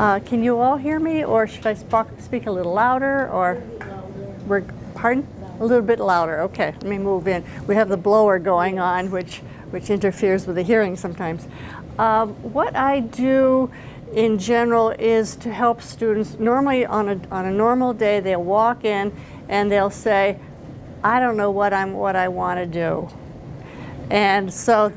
Uh, can you all hear me, or should I sp speak a little louder, or we're pardon? A little bit louder. Okay, let me move in. We have the blower going on, which which interferes with the hearing sometimes. Um, what I do in general is to help students. Normally, on a on a normal day, they'll walk in and they'll say, "I don't know what I'm what I want to do," and so.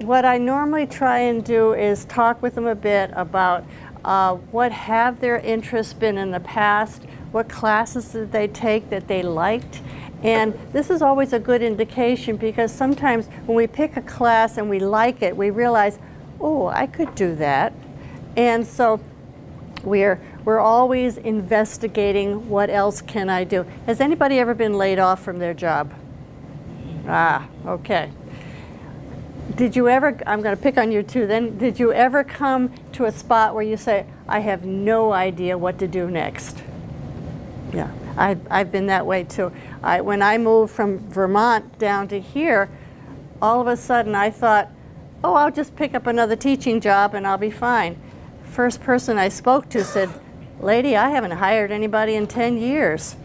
What I normally try and do is talk with them a bit about uh, what have their interests been in the past? What classes did they take that they liked? And this is always a good indication because sometimes when we pick a class and we like it, we realize, oh, I could do that. And so we're, we're always investigating what else can I do. Has anybody ever been laid off from their job? Ah, okay did you ever, I'm going to pick on you too, then did you ever come to a spot where you say, I have no idea what to do next? Yeah, I, I've been that way too. I, when I moved from Vermont down to here, all of a sudden I thought, oh, I'll just pick up another teaching job and I'll be fine. First person I spoke to said, lady, I haven't hired anybody in 10 years.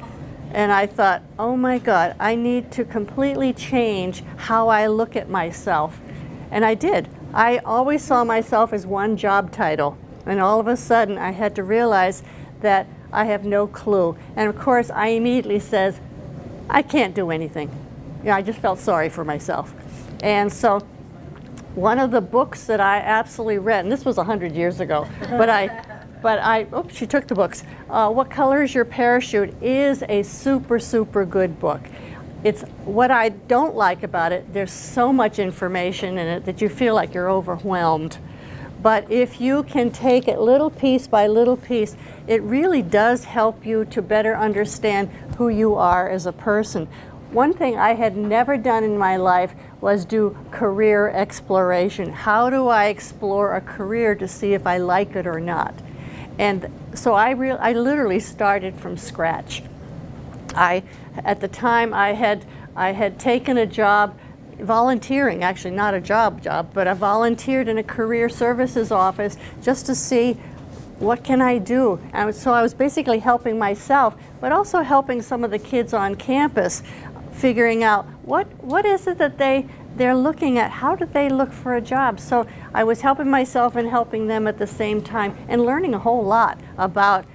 And I thought, oh my God, I need to completely change how I look at myself and I did. I always saw myself as one job title. And all of a sudden, I had to realize that I have no clue. And of course, I immediately says, I can't do anything. You know, I just felt sorry for myself. And so one of the books that I absolutely read, and this was 100 years ago, but I, but I, oops, she took the books. Uh, what Color is Your Parachute is a super, super good book. It's what I don't like about it, there's so much information in it that you feel like you're overwhelmed. But if you can take it little piece by little piece, it really does help you to better understand who you are as a person. One thing I had never done in my life was do career exploration. How do I explore a career to see if I like it or not? And so I, I literally started from scratch. I, at the time, I had, I had taken a job volunteering, actually not a job job, but I volunteered in a career services office just to see what can I do? And so I was basically helping myself, but also helping some of the kids on campus figuring out what, what is it that they, they're looking at, how do they look for a job? So I was helping myself and helping them at the same time and learning a whole lot about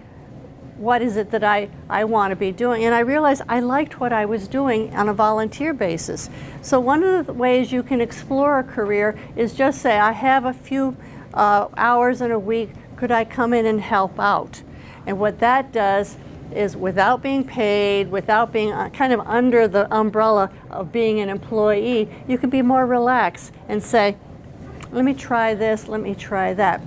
what is it that I, I want to be doing? And I realized I liked what I was doing on a volunteer basis. So one of the ways you can explore a career is just say, I have a few uh, hours in a week, could I come in and help out? And what that does is without being paid, without being uh, kind of under the umbrella of being an employee, you can be more relaxed and say, let me try this, let me try that.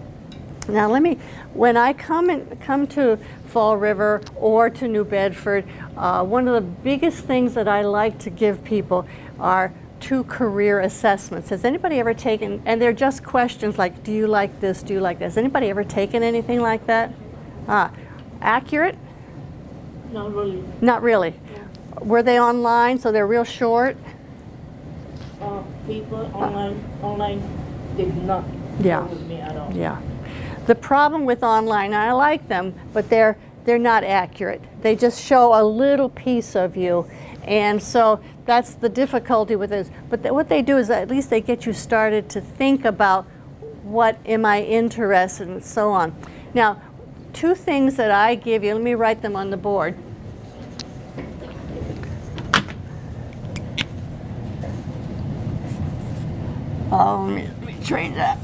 Now let me, when I come, in, come to Fall River or to New Bedford, uh, one of the biggest things that I like to give people are two career assessments. Has anybody ever taken, and they're just questions like, do you like this, do you like this? Anybody ever taken anything like that? Ah, accurate? Not really. Not really. Yeah. Were they online, so they're real short? Uh, people online, uh, online did not yeah. with me at all. Yeah. The problem with online, I like them, but they're, they're not accurate. They just show a little piece of you. And so that's the difficulty with this. But th what they do is at least they get you started to think about what am I interested in and so on. Now, two things that I give you, let me write them on the board. Oh, let me, train that.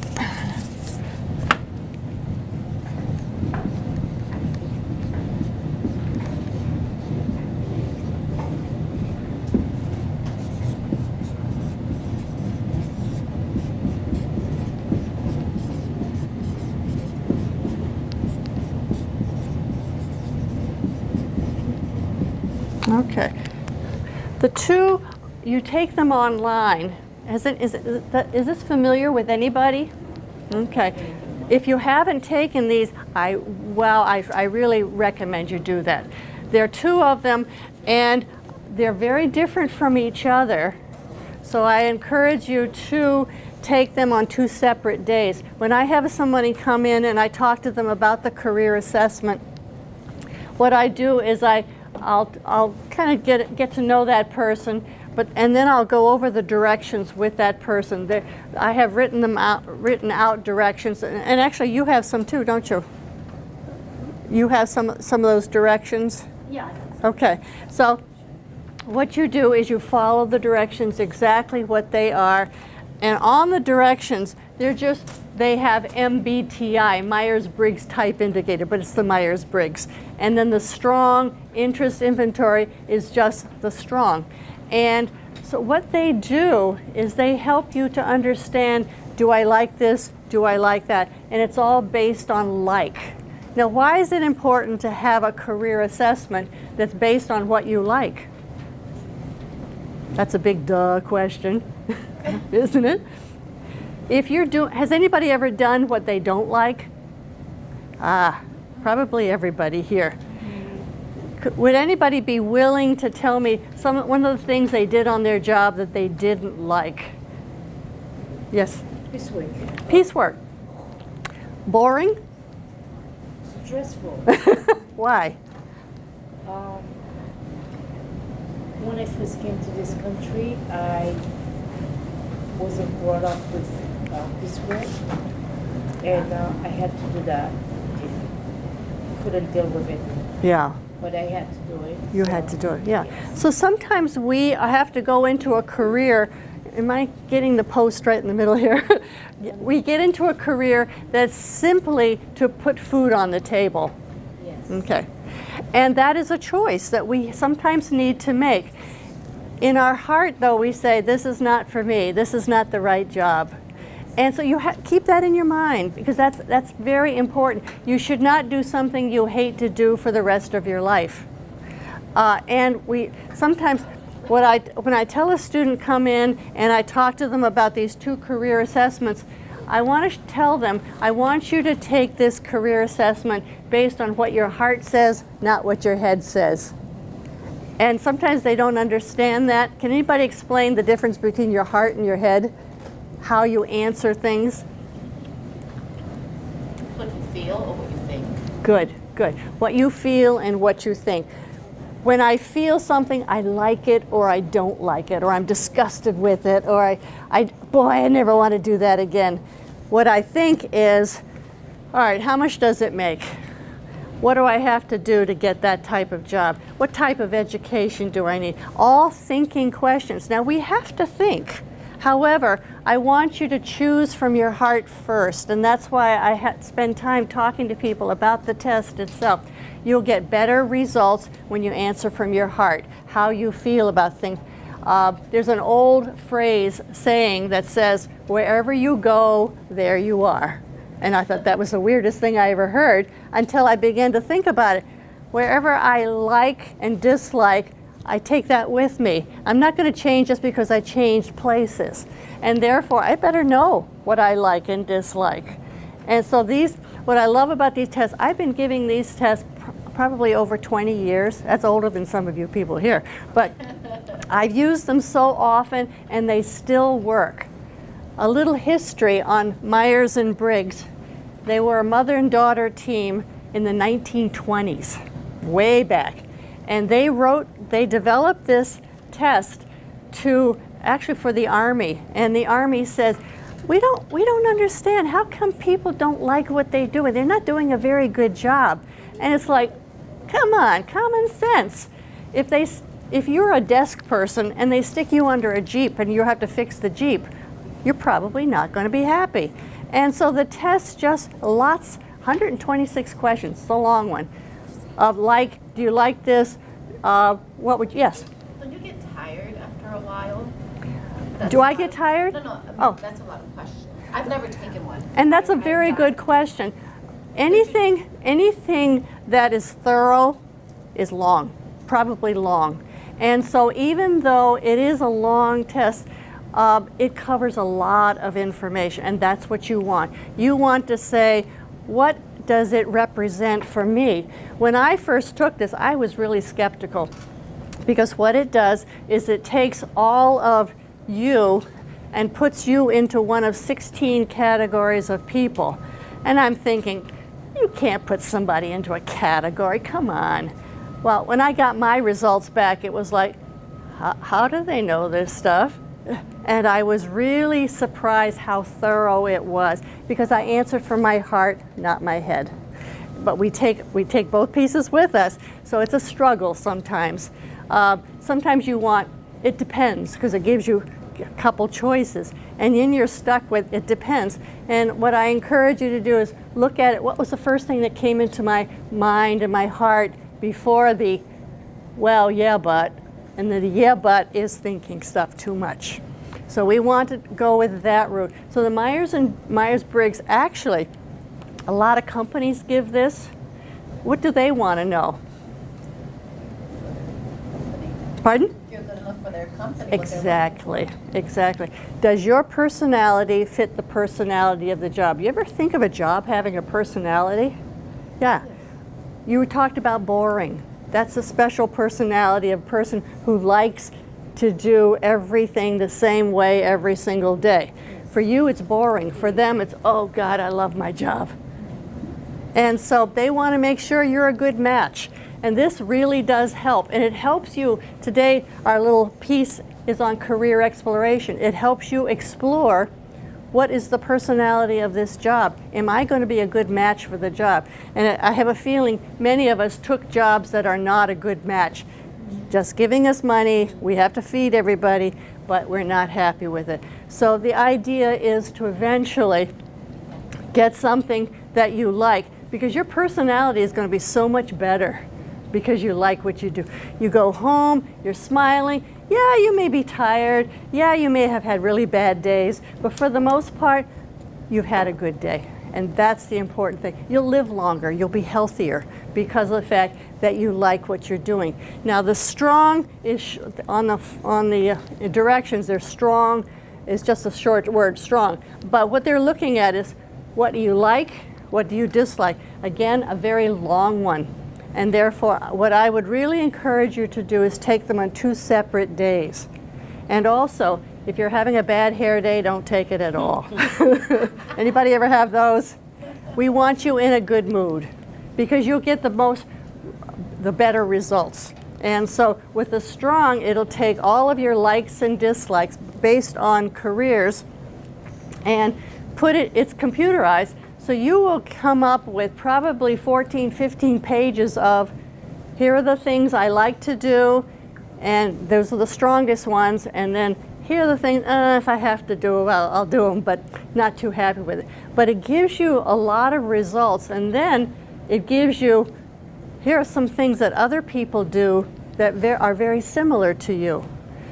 Okay. The two, you take them online. Is, it, is, it, is this familiar with anybody? Okay. If you haven't taken these, I, well, I, I really recommend you do that. There are two of them, and they're very different from each other. So I encourage you to take them on two separate days. When I have somebody come in and I talk to them about the career assessment, what I do is I, I'll, I'll kind of get, get to know that person, but, and then I'll go over the directions with that person. I have written them out, written out directions, and, and actually you have some too, don't you? You have some, some of those directions? Yeah. Okay, so what you do is you follow the directions exactly what they are. And on the directions, they're just, they have MBTI, Myers-Briggs type indicator, but it's the Myers-Briggs. And then the strong interest inventory is just the strong. And so what they do is they help you to understand, do I like this? Do I like that? And it's all based on like. Now, why is it important to have a career assessment that's based on what you like? That's a big duh question, isn't it? If you're doing, has anybody ever done what they don't like? Ah, probably everybody here. Would anybody be willing to tell me some, one of the things they did on their job that they didn't like? Yes, week. piecework. Boring? Stressful. Why? Um, when I first came to this country, I wasn't brought up with uh, this work, and uh, I had to do that. Couldn't deal with it, Yeah. but I had to do it. You so- had to do it, yeah. Yes. So sometimes we have to go into a career. Am I getting the post right in the middle here? we get into a career that's simply to put food on the table. Yes. Okay. And that is a choice that we sometimes need to make. In our heart, though, we say, This is not for me, this is not the right job. And so you keep that in your mind because that's, that's very important. You should not do something you hate to do for the rest of your life. Uh, and we sometimes, what I, when I tell a student come in and I talk to them about these two career assessments, I want to tell them, I want you to take this career assessment based on what your heart says, not what your head says. And sometimes they don't understand that. Can anybody explain the difference between your heart and your head? How you answer things? What you feel or what you think? Good, good. What you feel and what you think. When I feel something, I like it or I don't like it, or I'm disgusted with it, or I, I boy, I never want to do that again. What I think is, all right, how much does it make? What do I have to do to get that type of job? What type of education do I need? All thinking questions. Now we have to think. However, I want you to choose from your heart first, and that's why I spend time talking to people about the test itself. You'll get better results when you answer from your heart, how you feel about things. Uh, there's an old phrase saying that says, wherever you go, there you are. And I thought that was the weirdest thing I ever heard until I began to think about it. Wherever I like and dislike, I take that with me. I'm not going to change just because I changed places. And therefore, I better know what I like and dislike. And so these, what I love about these tests, I've been giving these tests pr- probably over 20 years. That's older than some of you people here. But I've used them so often and they still work. A little history on Myers and Briggs. They were a mother and daughter team in the 1920s, way back. And they wrote, they developed this test to actually for the Army. And the Army says, we don't, we don't understand. How come people don't like what they do? And they're not doing a very good job. And it's like, come on, common sense. If, they, if you're a desk person and they stick you under a Jeep and you have to fix the Jeep, you're probably not going to be happy. And so the test just lots, 126 questions, a long one, of like, do you like this? Uh, what would, yes. Don't you get tired after a while? That's Do I get of- tired? No, no, I mean, Oh. that's a lot of questions. I've never taken one. And that's a very good question. Anything, anything that is thorough is long, probably long. And so even though it is a long test, uh, it covers a lot of information, and that's what you want. You want to say, what does it represent for me? When I first took this, I was really skeptical because what it does is it takes all of you and puts you into one of 16 categories of people. And I'm thinking, you can't put somebody into a category, come on. Well, when I got my results back, it was like, how, do they know this stuff? And I was really surprised how thorough it was because I answered from my heart, not my head. But we take, we take both pieces with us, so it's a struggle sometimes. Uh, sometimes you want, it depends, because it gives you a couple choices. And then you're stuck with, it depends. And what I encourage you to do is look at it, what was the first thing that came into my mind and my heart before the, well, yeah, but, and the yeah, but is thinking stuff too much. So we want to go with that route. So the Myers and Myers-Briggs, actually, a lot of companies give this. What do they want to know? Pardon? If you're good enough for their company. what they're looking Exactly, exactly. Does your personality fit the personality of the job? You ever think of a job having a personality? Yeah. You talked about boring. That's a special personality of a person who likes to do everything the same way every single day. For you, it's boring. For them, it's, oh God, I love my job. And so they want to make sure you're a good match. And this really does help. And it helps you, today our little piece is on career exploration. It helps you explore what is the personality of this job? Am I going to be a good match for the job? And I have a feeling many of us took jobs that are not a good match. Just giving us money, we have to feed everybody, but we're not happy with it. So the idea is to eventually get something that you like because your personality is going to be so much better because you like what you do. You go home, you're smiling. Yeah, you may be tired. Yeah, you may have had really bad days, but for the most part, you've had a good day. And that's the important thing. You'll live longer, you'll be healthier because of the fact that you like what you're doing. Now, the strong is on the, on the uh, directions, they're strong is just a short word, strong. But what they're looking at is what do you like, what do you dislike? Again, a very long one. And therefore, what I would really encourage you to do is take them on two separate days. And also, if you're having a bad hair day, don't take it at all. Anybody ever have those? We want you in a good mood because you'll get the most, the better results. And so with the strong, it'll take all of your likes and dislikes based on careers and put it, it's computerized, so you will come up with probably 14, 15 pages of here are the things I like to do, and those are the strongest ones, and then here are the things, uh, if I have to do well, I'll do them, but not too happy with it. But it gives you a lot of results, and then it gives you, here are some things that other people do that are very similar to you.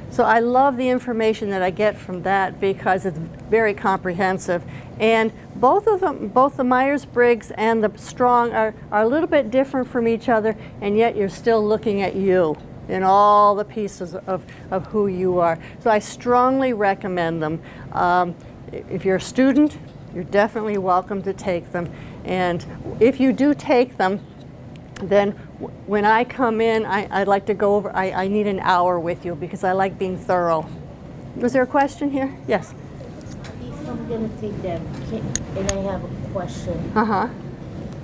So I love the information that I get from that because it's very comprehensive. And both of them, both the Myers-Briggs and the Strong are, are a little bit different from each other, and yet you're still looking at you in all the pieces of, of who you are. So I strongly recommend them. Um, if you're a student, you're definitely welcome to take them. And if you do take them, then when I come in, I, I'd like to go over, I, I need an hour with you because I like being thorough. Was there a question here? Yes. Gonna take them, can, and I have a question Uh-huh.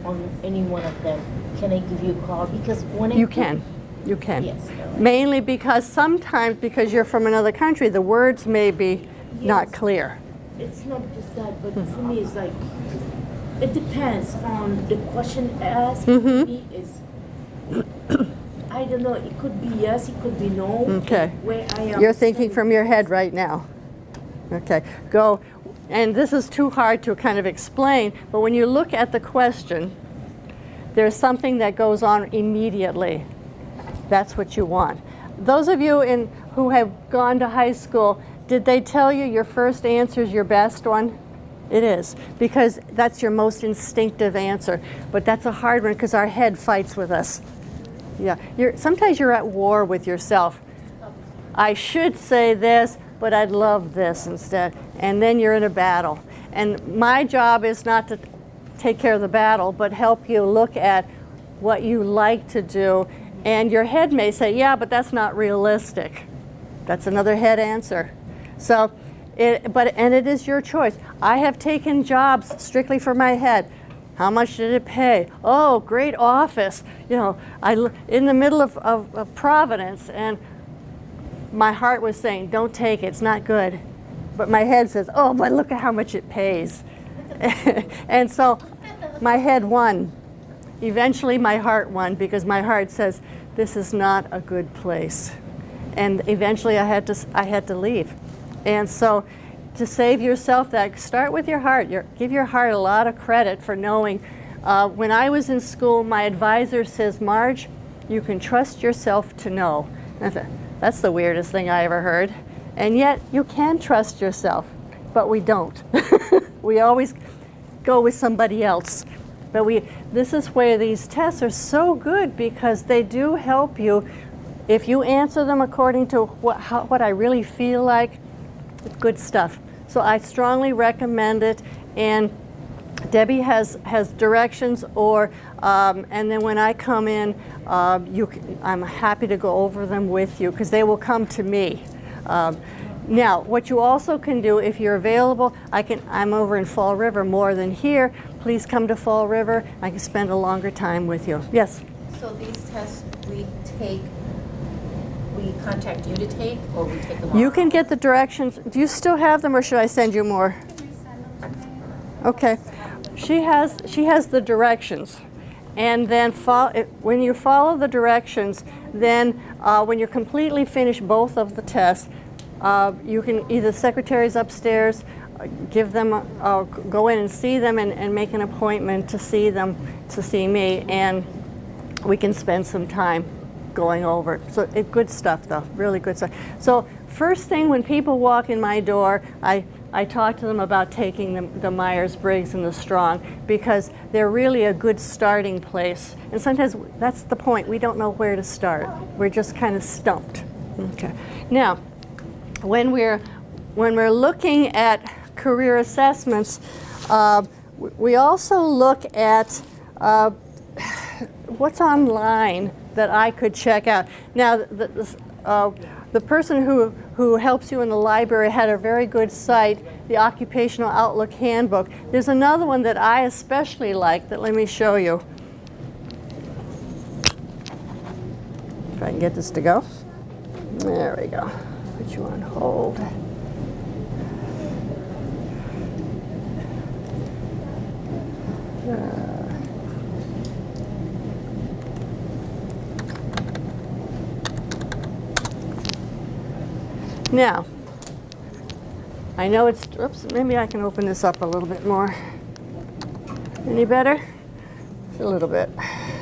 on any one of them, can I give you a call? Because when I You can. You can. Yes. all right. Mainly because sometimes, because you're from another country, the words may be not Yes. clear. It's not just that, but for me, it's like it depends on the question asked. Mhm. Me is I don't know. It could be yes, it could be no. Okay. Where I am. You're thinking from your head right now. Okay, go. And this is too hard to kind of explain, but when you look at the question, there's something that goes on immediately. That's what you want. Those of you in, who have gone to high school, did they tell you your first answer is your best one? It is, because that's your most instinctive answer. But that's a hard one because our head fights with us. Yeah, you're, sometimes you're at war with yourself. I should say this, but I'd love this instead. And then you're in a battle. And my job is not to take care of the battle, but help you look at what you like to do. And your head may say, yeah, but that's not realistic. That's another head answer. So It, but and it is your choice. I have taken jobs strictly for my head. How much did it pay? Oh, great office. You know, I, in the middle of, of, of Providence, and my heart was saying, "Don't take it. It's not good." But my head says, "Oh, but look at how much it pays." and so, my head won. Eventually, my heart won because my heart says, "This is not a good place." And eventually, I had to I had to leave. And so, to save yourself that, start with your heart. Your, give your heart a lot of credit for knowing. Uh, when I was in school, my advisor says, Marge, you can trust yourself to know. That's the weirdest thing I ever heard. And yet, you can trust yourself, but we don't. we always go with somebody else. But we, this is where these tests are so good because they do help you. If you answer them according to what, how, what I really feel like, good stuff. So I strongly recommend it. And Debbie has, has directions or, um, and then when I come in, uh, you, c- I'm happy to go over them with you because they will come to me. Um, now, what you also can do if you're available, I can, I'm over in Fall River more than here. Please come to Fall River. I can spend a longer time with you. Yes? So these tests we take, we contact you to take, or we take them You off? can get the directions. Do you still have them or should I send you more? Okay. She has, she has the directions. And then fol- when you follow the directions, then uh, when you're completely finished both of the tests, uh, you can either secretaries upstairs, uh, give them, a- go in and see them and, and make an appointment to see them, to see me, and we can spend some time going over. So it, good stuff though, really good stuff. So first thing when people walk in my door, I, I talk to them about taking the, the Myers-Briggs and the Strong because they're really a good starting place. And sometimes that's the point, we don't know where to start. We're just kind of stumped. Okay. Now, when we're when we're looking at career assessments, uh, we also look at uh, what's online that I could check out. Now, the, the, uh, the person who, who helps you in the library had a very good site, the Occupational Outlook Handbook. There's another one that I especially like that let me show you. If I can get this to go. There we go. Put you on hold. Now, I know it's, oops, maybe I can open this up a little bit more. Any better? A little bit,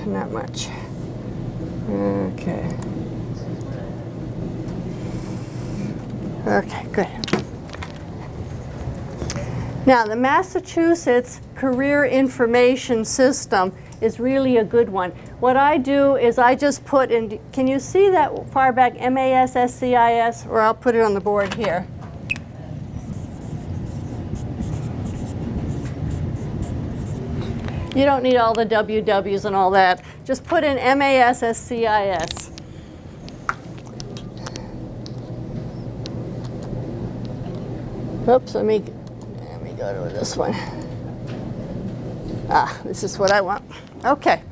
not much. Okay. Okay, good. Now, the Massachusetts Career Information System is really a good one. What I do is I just put in, can you see that far back, M-A-S-S-C-I-S? Or I'll put it on the board here. You don't need all the WWs and all that. Just put in M-A-S-S-C-I-S. Oops, let me, let me go to this one. Ah, this is what I want. Okay.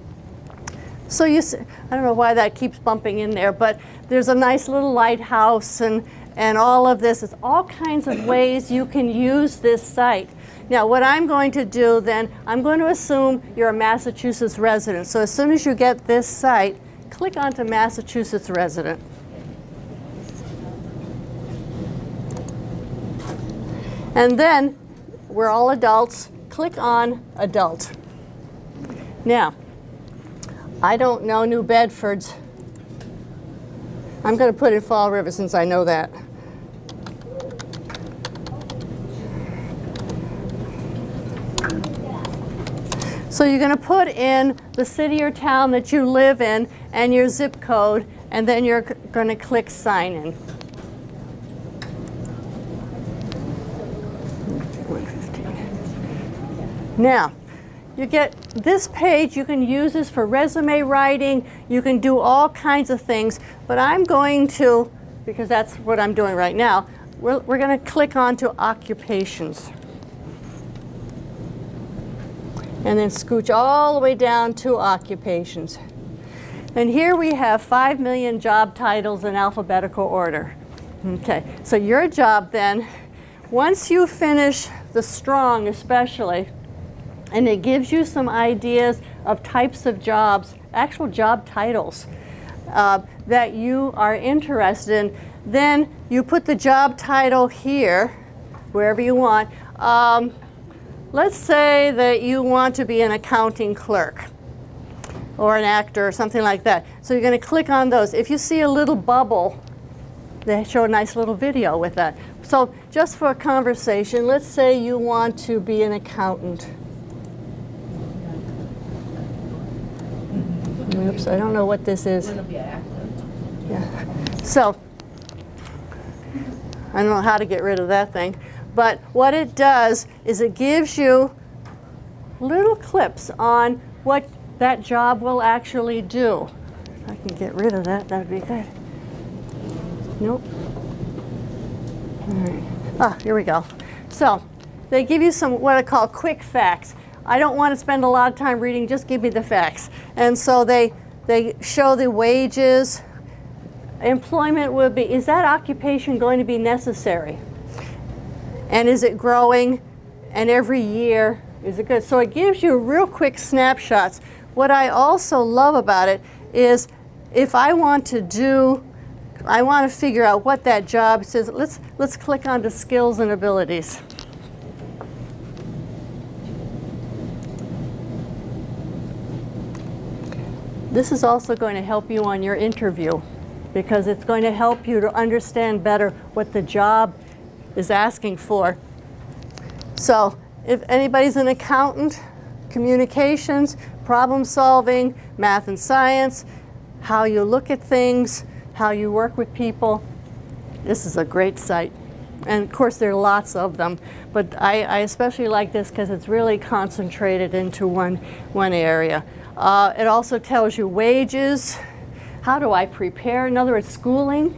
So you—I don't know why that keeps bumping in there, but there's a nice little lighthouse and, and all of this. It's all kinds of ways you can use this site. Now, what I'm going to do then, I'm going to assume you're a Massachusetts resident. So as soon as you get this site, click onto Massachusetts resident. And then, we're all adults, click on adult. Now, I don't know New Bedford's. I'm going to put in Fall River since I know that. So you're going to put in the city or town that you live in and your zip code, and then you're going to click sign in. Now, you get this page, you can use this for resume writing, you can do all kinds of things, but I'm going to, because that's what I'm doing right now, we're, we're going to click on to occupations. And then scooch all the way down to occupations. And here we have 5 million job titles in alphabetical order. Okay, so your job then, once you finish the strong especially, and it gives you some ideas of types of jobs, actual job titles uh, that you are interested in, then you put the job title here, wherever you want. Um, let's say that you want to be an accounting clerk or an actor or something like that. So you're going to click on those. If you see a little bubble, they show a nice little video with that. So just for a conversation, let's say you want to be an accountant. Oops, I don't know what this is. Yeah. So I don't know how to get rid of that thing. But what it does is it gives you little clips on what that job will actually do. If I can get rid of that, that would be good. Nope. All right. Ah, here we go. So they give you some what I call quick facts. I don't want to spend a lot of time reading, just give me the facts. And so they, they show the wages. Employment would be, is that occupation going to be necessary? And is it growing? And every year, is it good? So it gives you real quick snapshots. What I also love about it is if I want to do, I want to figure out what that job says, let's, let's click on to skills and abilities. This is also going to help you on your interview because it's going to help you to understand better what the job is asking for. So if anybody's an accountant, communications, problem solving, math and science, how you look at things, how you work with people, this is a great site. And of course there are lots of them, but I, I especially like this because it's really concentrated into one, one area. Uh, it also tells you wages, how do I prepare, in other words, schooling,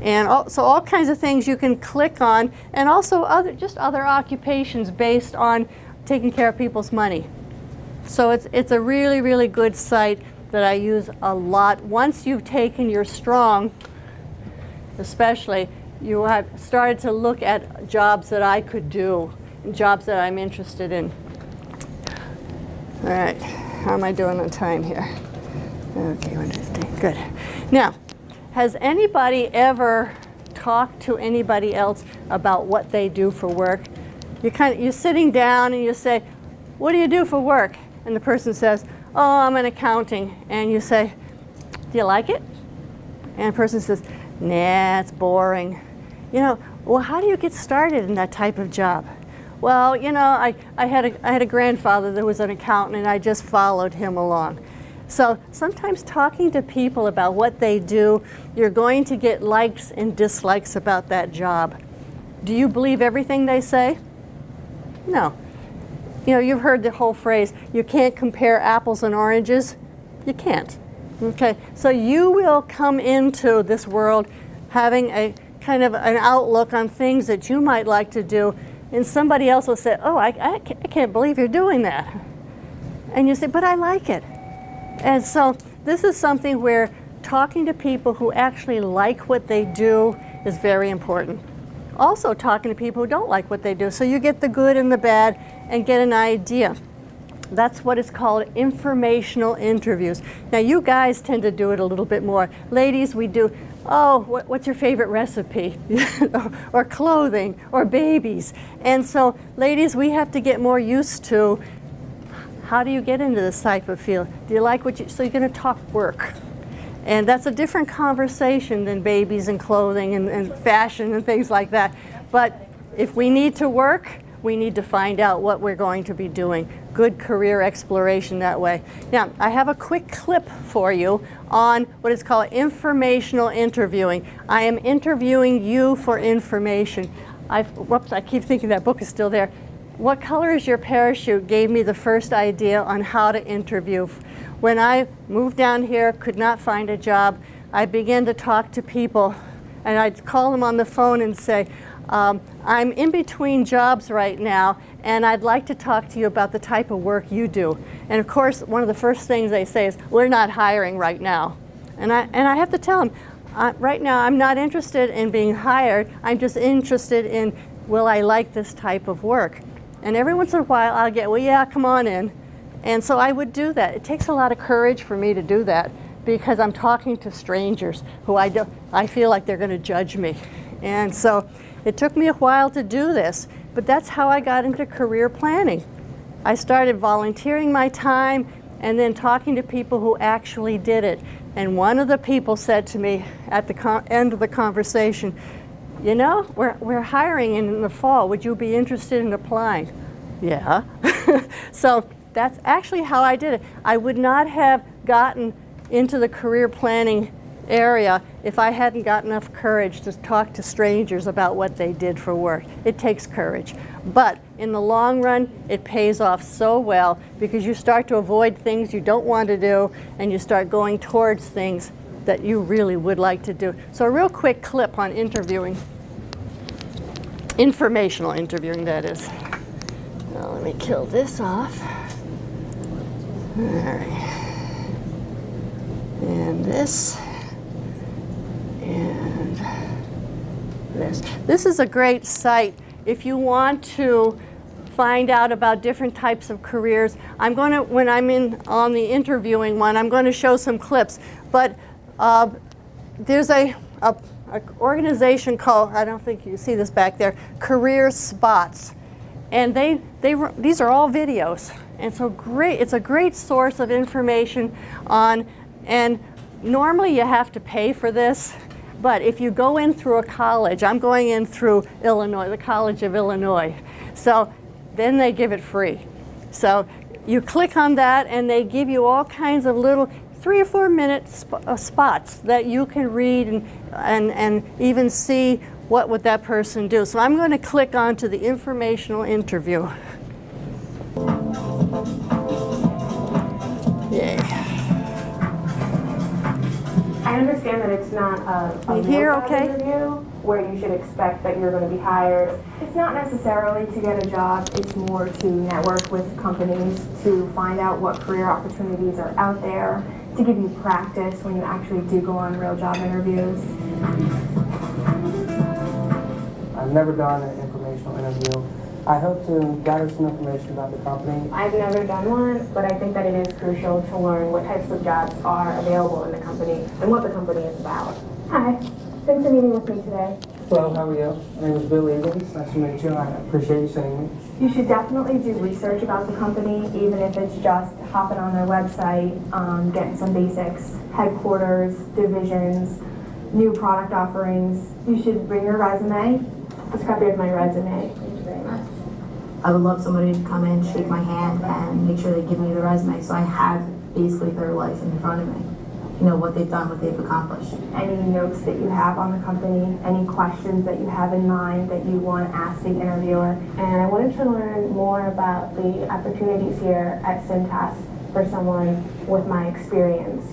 and all, so all kinds of things you can click on, and also other, just other occupations based on taking care of people's money. So it's, it's a really, really good site that I use a lot. Once you've taken your strong, especially, you have started to look at jobs that I could do, jobs that I'm interested in. All right, how am I doing on time here? Okay, three, good. Now, has anybody ever talked to anybody else about what they do for work? You kind of, you're sitting down and you say, what do you do for work? And the person says, oh, I'm in accounting. And you say, do you like it? And the person says, nah, it's boring. You know, well, how do you get started in that type of job? Well, you know, I, I, had a, I had a grandfather that was an accountant and I just followed him along. So sometimes talking to people about what they do, you're going to get likes and dislikes about that job. Do you believe everything they say? No. You know, you've heard the whole phrase, you can't compare apples and oranges. You can't. Okay, so you will come into this world having a kind of an outlook on things that you might like to do, and somebody else will say, oh, I, I can't believe you're doing that. And you say, but I like it. And so this is something where talking to people who actually like what they do is very important. Also talking to people who don't like what they do. So you get the good and the bad and get an idea. That's what is called informational interviews. Now you guys tend to do it a little bit more. Ladies, we do, oh, what, what's your favorite recipe? or clothing, or babies. And so ladies, we have to get more used to how do you get into this type of field? Do you like what you, so you're going to talk work. And that's a different conversation than babies and clothing and, and fashion and things like that. But if we need to work, we need to find out what we're going to be doing. Good career exploration that way. Now, I have a quick clip for you on what is called informational interviewing. I am interviewing you for information. I've, whoops, I keep thinking that book is still there. What color is your parachute gave me the first idea on how to interview. When I moved down here, could not find a job, I began to talk to people and I'd call them on the phone and say, um, I'm in between jobs right now, and I'd like to talk to you about the type of work you do. And of course, one of the first things they say is, we're not hiring right now. And I, and I have to tell them, uh, right now I'm not interested in being hired, I'm just interested in, will I like this type of work? And every once in a while I'll get, well, yeah, come on in. And so I would do that. It takes a lot of courage for me to do that because I'm talking to strangers who I, do, I feel like they're going to judge me. And so it took me a while to do this, but that's how I got into career planning. I started volunteering my time and then talking to people who actually did it. And one of the people said to me at the end of the conversation, you know, we're, we're hiring in the fall. Would you be interested in applying? Yeah. so that's actually how I did it. I would not have gotten into the career planning area if I hadn't got enough courage to talk to strangers about what they did for work. It takes courage. But in the long run, it pays off so well because you start to avoid things you don't want to do and you start going towards things that you really would like to do. So a real quick clip on interviewing. Informational interviewing, that is. Now let me kill this off. All right. And this. And this. This is a great site if you want to find out about different types of careers. I'm going to, when I'm in on the interviewing one, I'm going to show some clips. But uh, there's a, a, a organization called, I don't think you see this back there, Career Spots. And they, they, these are all videos. And so great, it's a great source of information on, and normally you have to pay for this, but if you go in through a college, I'm going in through Illinois, the College of Illinois. So then they give it free. So you click on that and they give you all kinds of little three or four minute sp uh, spots that you can read and, and, and even see what would that person do. So I'm going to click onto the informational interview. Yay. I understand that it's not a, a You real hear okay? interview where you should expect that you're going to be hired. It's not necessarily to get a job. It's more to network with companies to find out what career opportunities are out there, to give you practice when you actually do go on real job interviews. I've never done an informational interview. I hope to gather some information about the company. I've never done one, but I think that it is crucial to learn what types of jobs are available in the company and what the company is about. Hi, thanks for meeting with me today. Hello, how are you? My name is Bill Eagles. Nice to meet you. I appreciate you seeing me. You should definitely do research about the company, even if it's just hopping on their website, um, getting some basics, headquarters, divisions, new product offerings. You should bring your resume. This copy of my resume. Thank you very much. I would love somebody to come in, shake my hand, and make sure they give me the resume so I have basically their life in front of me. You know, what they've done, what they've accomplished. Any notes that you have on the company, any questions that you have in mind that you want to ask the interviewer. And I wanted to learn more about the opportunities here at Cintas for someone with my experience.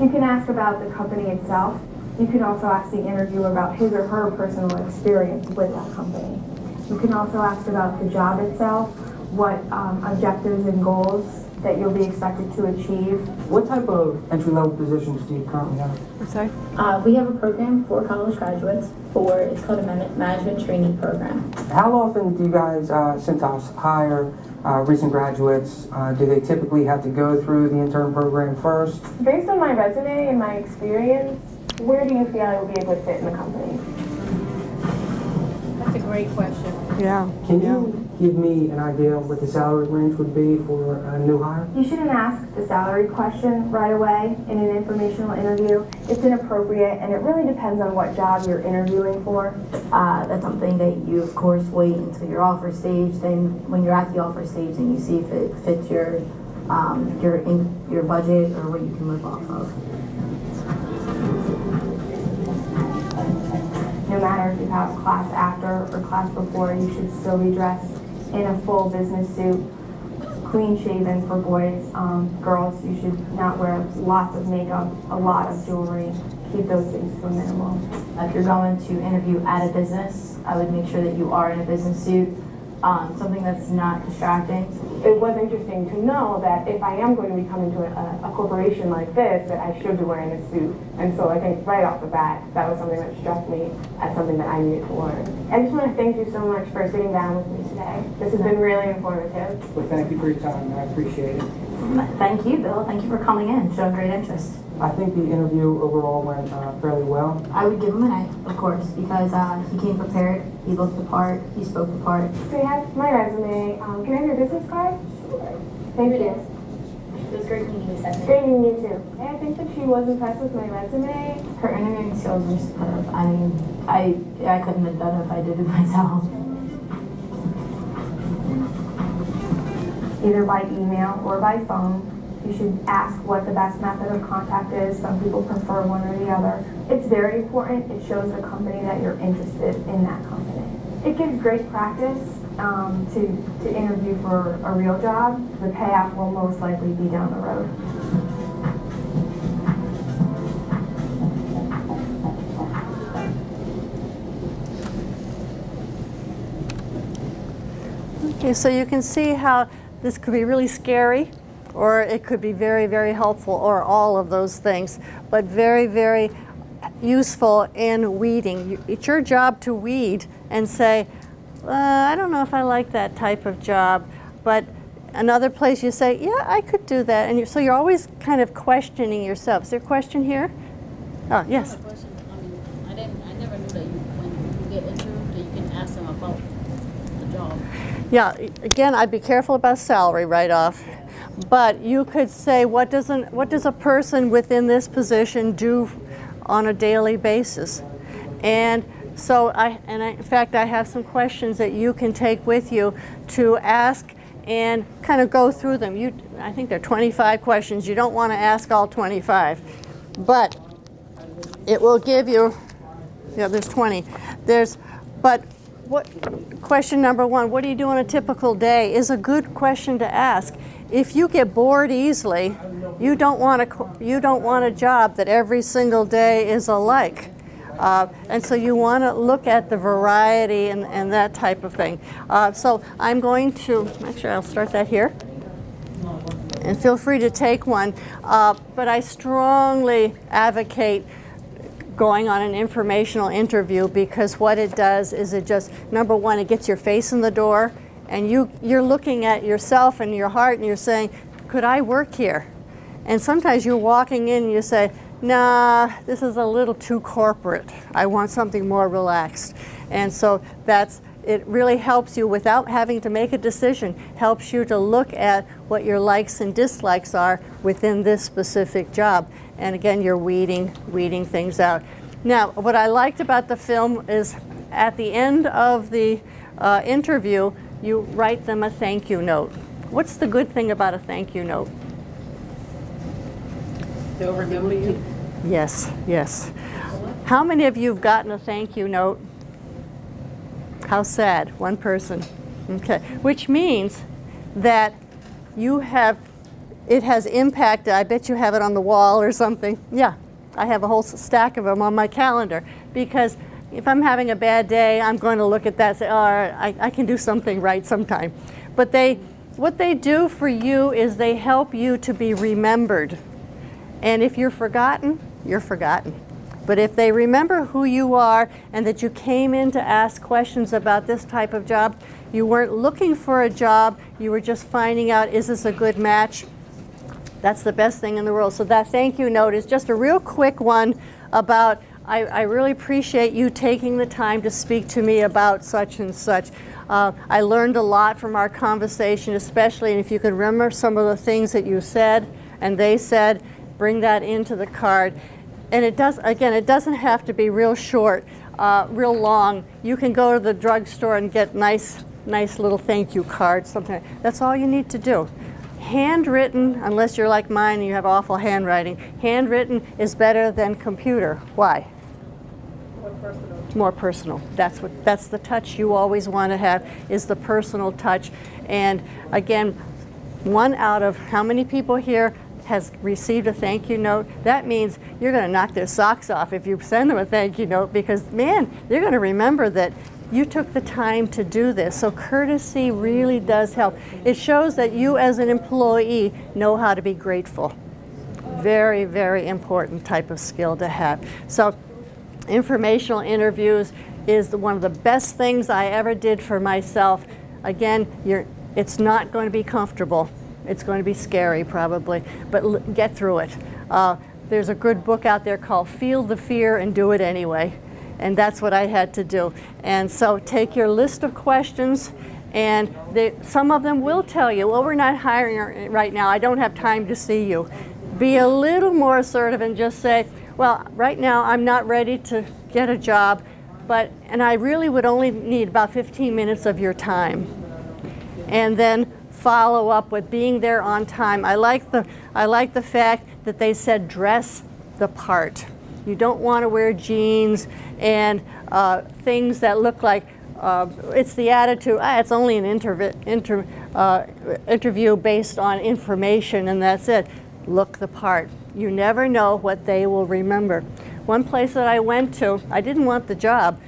You can ask about the company itself. You can also ask the interviewer about his or her personal experience with that company. You can also ask about the job itself, what um, objectives and goals that you'll be expected to achieve. What type of entry-level positions do you currently have? I'm sorry? Uh, we have a program for college graduates for, it's called a management training program. How often do you guys, uh, Cintas, hire uh, recent graduates? Uh, do they typically have to go through the intern program first? Based on my resume and my experience, where do you feel I will be a good fit in the company? That's a great question. Yeah. Can yeah. you give me an idea of what the salary range would be for a new hire? You shouldn't ask the salary question right away in an informational interview. It's inappropriate and it really depends on what job you're interviewing for. Uh, that's something that you, of course, wait until your offer stage. Then, when you're at the offer stage, then you see if it fits your um, your in, your budget or what you can live off of. No matter if you have class after or class before, you should still be dressed in a full business suit, clean shaven for boys. Um, girls, you should not wear lots of makeup, a lot of jewelry. Keep those things to a minimal. If you're going to interview at a business, I would make sure that you are in a business suit, um, something that's not distracting. It was interesting to know that if I am going to be coming to a, a corporation like this, that I should be wearing a suit. And so I think right off the bat, that was something that struck me as something that I needed to learn. I just want to thank you so much for sitting down with me today. This has been really informative. Well, thank you for your time, I appreciate it. Thank you, Bill. Thank you for coming in, showing great interest. I think the interview overall went uh, fairly well. I would give him an A, of course, because uh, he came prepared, he looked the part, he spoke the part. So you have my resume. Um, can I have your business card? Sure. Thank you. It was great meeting you, Stephanie. Great meeting you too. I think that she was impressed with my resume. Her interviewing skills were superb. I mean, I I couldn't have done it if I did it myself. Either by email or by phone. You should ask what the best method of contact is. Some people prefer one or the other. It's very important. It shows the company that you're interested in that company. It gives great practice um, to, to interview for a real job. The payoff will most likely be down the road. Okay, so you can see how this could be really scary, or it could be very, very helpful, or all of those things, but very, very useful in weeding. It's your job to weed and say, uh, I don't know if I like that type of job, but another place you say, yeah, I could do that. And you, so you're always kind of questioning yourself. Is there a question here? Oh, yes. I have a question. I mean, I didn't, I never knew that you, when you get interviewed, that you can ask them about the job. Yeah, again, I'd be careful about salary right off. But you could say, what does, an, what does a person within this position do on a daily basis? And so I, and I, in fact, I have some questions that you can take with you to ask and kind of go through them. You, I think there are 25 questions. You don't want to ask all 25. But it will give you, yeah, there's 20. There's, but what, question number one, what do you do on a typical day is a good question to ask. If you get bored easily, you don't want a, you don't want a job that every single day is alike. Uh, and so you want to look at the variety and, and that type of thing. Uh, so I'm going to, actually I'll start that here and feel free to take one. Uh, but I strongly advocate going on an informational interview because what it does is it just, number one, it gets your face in the door and you, you're looking at yourself and your heart and you're saying, could I work here? And sometimes you're walking in and you say, nah, this is a little too corporate. I want something more relaxed. And so that's, it really helps you without having to make a decision, helps you to look at what your likes and dislikes are within this specific job. And again, you're weeding, weeding things out. Now, what I liked about the film is at the end of the uh, interview, you write them a thank you note. What's the good thing about a thank you note? They'll remember you. Yes, yes. How many of you have gotten a thank you note? How sad, one person. Okay, which means that you have, it has impacted, I bet you have it on the wall or something. Yeah, I have a whole stack of them on my calendar because if I'm having a bad day, I'm going to look at that and say, oh, I, I can do something right sometime. But they, what they do for you is they help you to be remembered. And if you're forgotten, you're forgotten. But if they remember who you are and that you came in to ask questions about this type of job, you weren't looking for a job, you were just finding out, is this a good match? That's the best thing in the world. So that thank you note is just a real quick one about, I, I really appreciate you taking the time to speak to me about such and such. Uh, I learned a lot from our conversation, especially and if you can remember some of the things that you said and they said, bring that into the card. And it does, again, it doesn't have to be real short, uh, real long. You can go to the drugstore and get nice, nice little thank you cards, something. That's all you need to do. Handwritten, unless you're like mine and you have awful handwriting, handwritten is better than computer. Why? More personal. That's what. That's the touch you always want to have is the personal touch. And again, one out of how many people here has received a thank you note, that means you're going to knock their socks off if you send them a thank you note because, man, they're going to remember that you took the time to do this. So courtesy really does help. It shows that you as an employee know how to be grateful. Very, very important type of skill to have. So informational interviews is one of the best things I ever did for myself. Again, it's not going to be comfortable. It's going to be scary probably, but get through it. Uh, there's a good book out there called Feel the Fear and Do It Anyway. And that's what I had to do. And so take your list of questions and they, some of them will tell you, well, we're not hiring right now. I don't have time to see you. Be a little more assertive and just say, well, right now I'm not ready to get a job, but, and I really would only need about 15 minutes of your time. And then follow up with being there on time. I like the, I like the fact that they said dress the part. You don't want to wear jeans and uh, things that look like uh, it's the attitude, ah, it's only an inter uh, interview based on information and that's it. Look the part. You never know what they will remember. One place that I went to, I didn't want the job,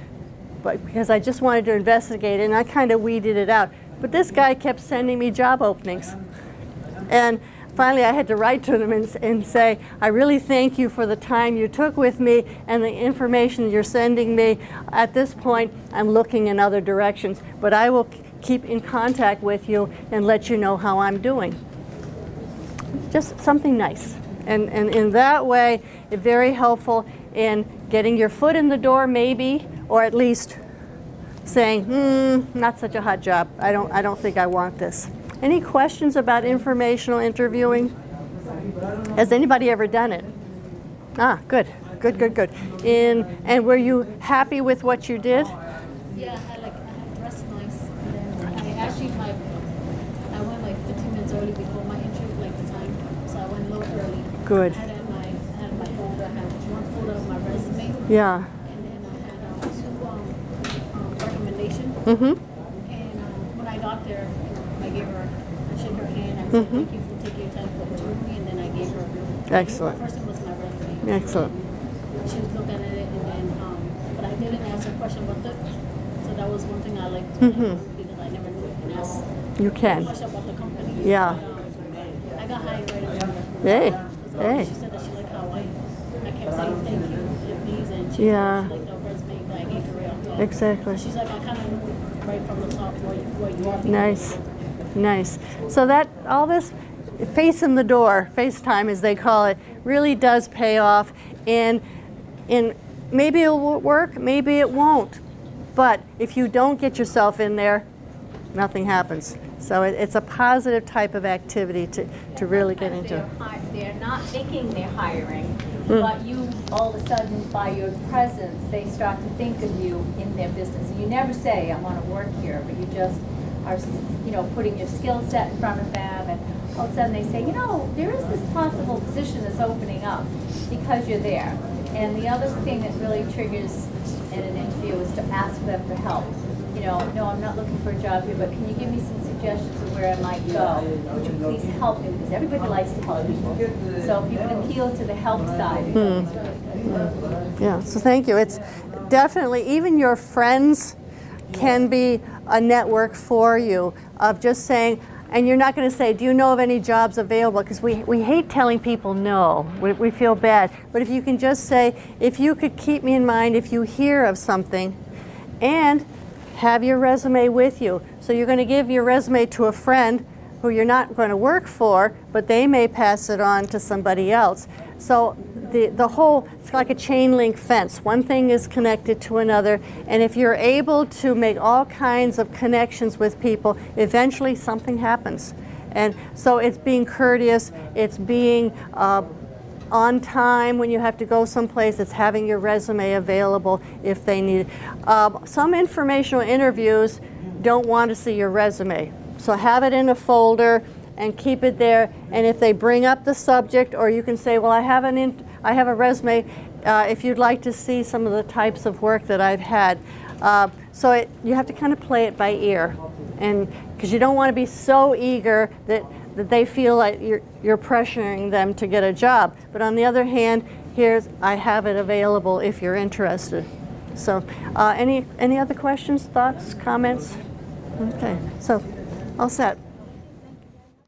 but because I just wanted to investigate and I kind of weeded it out. But this guy kept sending me job openings. And finally I had to write to them and, and say, I really thank you for the time you took with me and the information you're sending me. At this point, I'm looking in other directions, but I will keep in contact with you and let you know how I'm doing. Just something nice. And, and in that way, very helpful in getting your foot in the door maybe, or at least saying, hmm, not such a hot job. I don't, I don't think I want this. Any questions about informational interviewing? Has anybody ever done it? Ah, good, good, good, good. In, and were you happy with what you did? Yeah, I like, I had dressed nice, I actually, my, I went like fifteen minutes early before my interview, like the time, so I went a little early. Good. I had my, I had my folder, I had one folder of my resume, Yeah. and then I had, um, two, um, um, recommendation. Mm-hmm. And, um, when I got there, I gave her, her hand, I thank you for taking your time for interviewing me, and then I gave her. Excellent. First one was my resume. Excellent. She was looking at it, and then, um, but I didn't ask a question about it, so that was one thing I liked to Mhm. because I never knew you can ask You a can. question about the company. Yeah. But, um, I got hired right away. Hey, So hey. She said that she liked how I, I kept saying thank you, please, and she Yeah. she liked the resume that I gave her right off top. Exactly. She's like, I kind of knew right from the top where you, where you are. Nice, nice. So that, all this face in the door, FaceTime as they call it, really does pay off. And, and maybe it will work, maybe it won't. But if you don't get yourself in there, nothing happens. So it, it's a positive type of activity to, to really get into. They're, they're not thinking they're hiring, Hmm. but you, all of a sudden, by your presence, they start to think of you in their business. You never say, I want to work here, but you just are, you know, putting your skill set in front of them, and all of a sudden they say, you know, there is this possible position that's opening up because you're there. And the other thing that really triggers in an interview is to ask them for help. You know, no, I'm not looking for a job here, but can you give me some suggestions of where I might go? Would you please help me? Because everybody likes to help people. So if you can appeal to the help side, really. Yeah, so thank you. It's definitely, even your friends can be a network for you of just saying, and you're not going to say, do you know of any jobs available? Because we, we hate telling people no. We, we feel bad. But if you can just say, if you could keep me in mind if you hear of something, and have your resume with you. So you're going to give your resume to a friend who you're not going to work for, but they may pass it on to somebody else. So the, the whole, it's like a chain link fence. One thing is connected to another, and if you're able to make all kinds of connections with people, eventually something happens. And so it's being courteous, it's being uh, on time when you have to go someplace, it's having your resume available if they need it. Uh, some informational interviews don't want to see your resume. So have it in a folder and keep it there. And if they bring up the subject, or you can say, well, I have, an I have a resume uh, if you'd like to see some of the types of work that I've had. Uh, so it, you have to kind of play it by ear. And because you don't want to be so eager that that they feel like you're, you're pressuring them to get a job. But on the other hand, here's, I have it available if you're interested. So, uh, any, any other questions, thoughts, comments? Okay, so, all set.